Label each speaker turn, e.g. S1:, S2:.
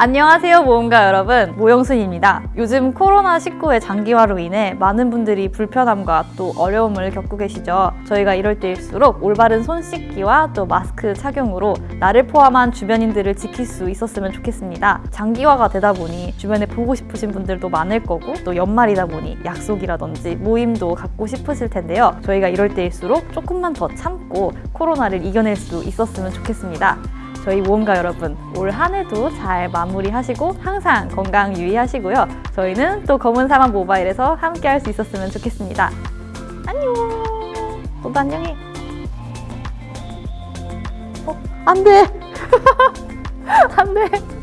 S1: 안녕하세요 모험가 여러분 모영순입니다. 요즘 코로나19의 장기화로 인해 많은 분들이 불편함과 또 어려움을 겪고 계시죠. 저희가 이럴 때일수록 올바른 손 씻기와 또 마스크 착용으로 나를 포함한 주변인들을 지킬 수 있었으면 좋겠습니다. 장기화가 되다 보니 주변에 보고 싶으신 분들도 많을 거고 또 연말이다 보니 약속이라든지 모임도 갖고 싶으실 텐데요. 저희가 이럴 때일수록 조금만 더 참고 코로나를 이겨낼 수 있었으면 좋겠습니다. 저희 모험가 여러분 올 한 해도 잘 마무리하시고 항상 건강 유의하시고요. 저희는 또 검은 사막 모바일에서 함께 할 수 있었으면 좋겠습니다. 안녕. 너도 안녕해. 어, 안 돼. 안 돼.